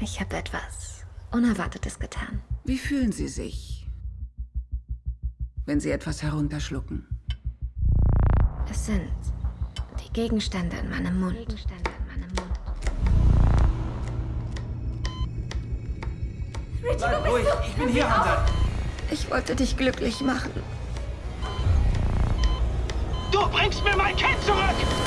Ich habe etwas Unerwartetes getan. Wie fühlen Sie sich, wenn Sie etwas herunterschlucken? Es sind die Gegenstände in meinem Mund. Bleib ruhig, ich bin hier, Hunter. Ich wollte dich glücklich machen. Du bringst mir mein Kind zurück!